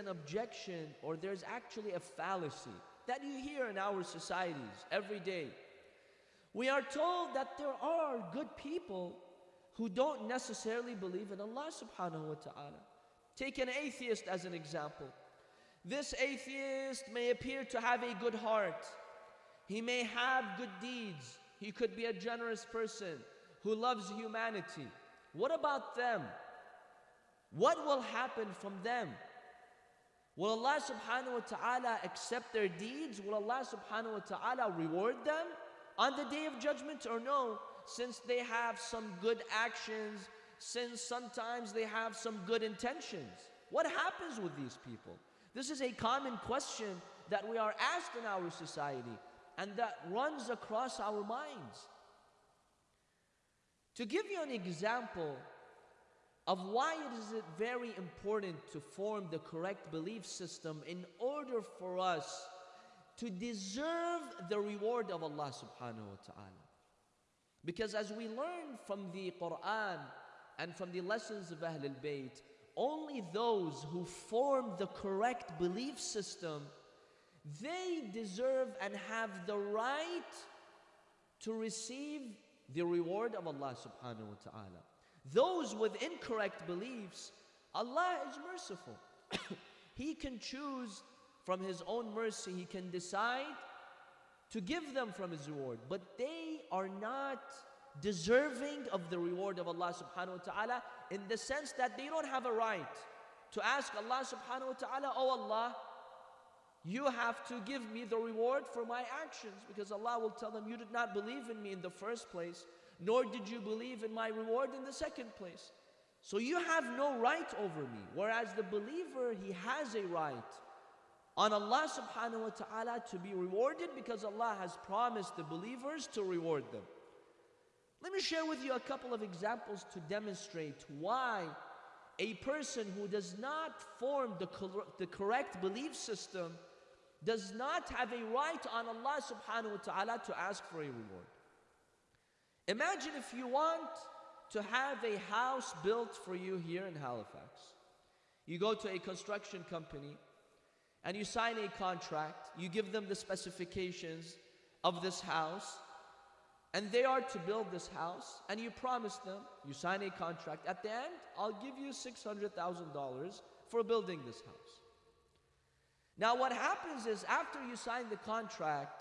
an objection or there's actually a fallacy that you hear in our societies every day. We are told that there are good people who don't necessarily believe in Allah subhanahu wa ta'ala. Take an atheist as an example. This atheist may appear to have a good heart. He may have good deeds. He could be a generous person who loves humanity. What about them? What will happen from them? Will Allah subhanahu wa ta'ala accept their deeds? Will Allah subhanahu wa ta'ala reward them on the day of judgment or no? Since they have some good actions, since sometimes they have some good intentions. What happens with these people? This is a common question that we are asked in our society and that runs across our minds. To give you an example of why it is very important to form the correct belief system in order for us to deserve the reward of Allah subhanahu wa ta'ala. Because as we learn from the Quran and from the lessons of Ahlul Bayt, only those who form the correct belief system, they deserve and have the right to receive the reward of Allah subhanahu wa ta'ala. Those with incorrect beliefs, Allah is merciful. he can choose from His own mercy, He can decide to give them from His reward. But they are not deserving of the reward of Allah subhanahu wa ta'ala in the sense that they don't have a right to ask Allah subhanahu wa ta'ala, Oh Allah, you have to give me the reward for my actions because Allah will tell them, You did not believe in me in the first place, nor did you believe in my reward in the second place. So you have no right over me. Whereas the believer, he has a right on Allah subhanahu wa ta'ala to be rewarded because Allah has promised the believers to reward them. Let me share with you a couple of examples to demonstrate why a person who does not form the, cor the correct belief system does not have a right on Allah subhanahu wa ta'ala to ask for a reward. Imagine if you want to have a house built for you here in Halifax. You go to a construction company and you sign a contract, you give them the specifications of this house, and they are to build this house, and you promise them, you sign a contract. At the end, I'll give you $600,000 for building this house. Now, what happens is after you sign the contract,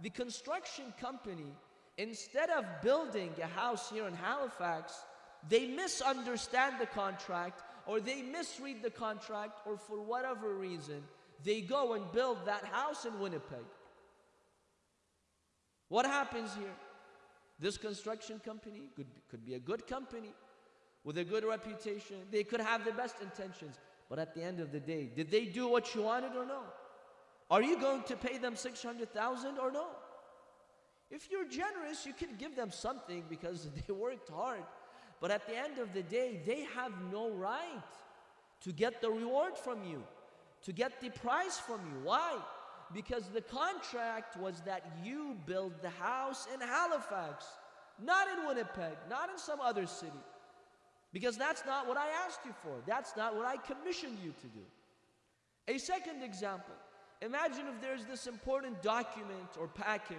the construction company, instead of building a house here in Halifax, they misunderstand the contract or they misread the contract or for whatever reason, they go and build that house in Winnipeg. What happens here? This construction company could be, could be a good company with a good reputation. They could have the best intentions. But at the end of the day, did they do what you wanted or no? Are you going to pay them 600,000 or no? If you're generous, you can give them something because they worked hard. But at the end of the day, they have no right to get the reward from you, to get the price from you. Why? because the contract was that you build the house in Halifax, not in Winnipeg, not in some other city. Because that's not what I asked you for. That's not what I commissioned you to do. A second example imagine if there's this important document or package.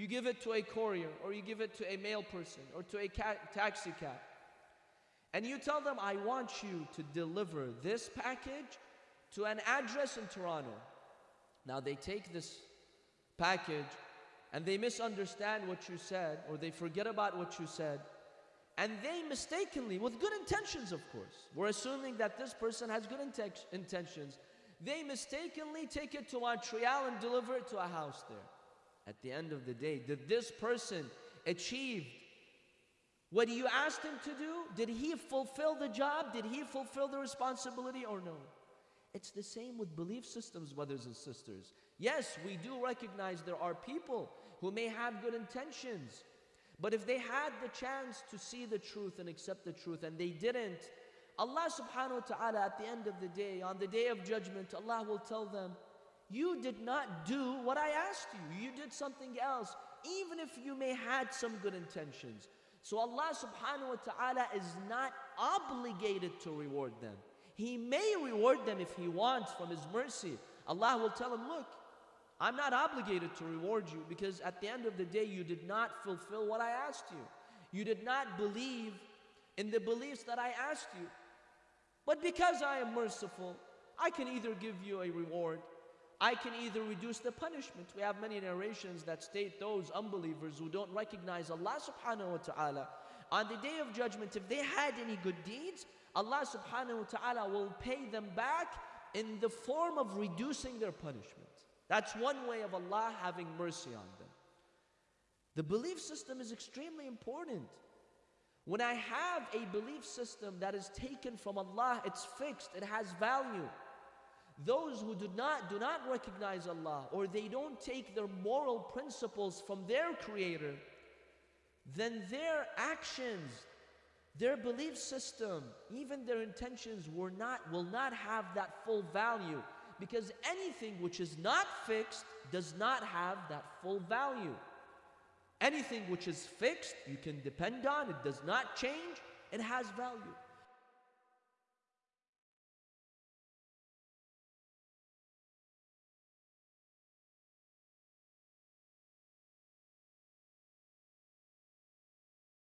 You give it to a courier, or you give it to a mail person, or to a taxi cab. And you tell them, I want you to deliver this package to an address in Toronto. Now they take this package and they misunderstand what you said or they forget about what you said and they mistakenly, with good intentions of course, we're assuming that this person has good intentions, they mistakenly take it to Montreal and deliver it to a house there. At the end of the day, did this person achieve what you asked him to do? Did he fulfill the job? Did he fulfill the responsibility or no? It's the same with belief systems, brothers and sisters. Yes, we do recognize there are people who may have good intentions, but if they had the chance to see the truth and accept the truth and they didn't, Allah subhanahu wa ta'ala at the end of the day, on the day of judgment, Allah will tell them, You did not do what I asked you. You did something else, even if you may had some good intentions. So Allah subhanahu wa ta'ala is not obligated to reward them. He may reward them if He wants from His mercy. Allah will tell him, Look, I'm not obligated to reward you because at the end of the day, you did not fulfill what I asked you. You did not believe in the beliefs that I asked you. But because I am merciful, I can either give you a reward, I can either reduce the punishment. We have many narrations that state those unbelievers who don't recognize Allah subhanahu wa ta'ala. On the day of judgment, if they had any good deeds, Allah subhanahu wa ta'ala will pay them back in the form of reducing their punishment. That's one way of Allah having mercy on them. The belief system is extremely important. When I have a belief system that is taken from Allah, it's fixed, it has value. Those who do not, do not recognize Allah or they don't take their moral principles from their Creator, then their actions, their belief system, even their intentions will not, will not have that full value because anything which is not fixed does not have that full value. Anything which is fixed, you can depend on, it does not change, it has value.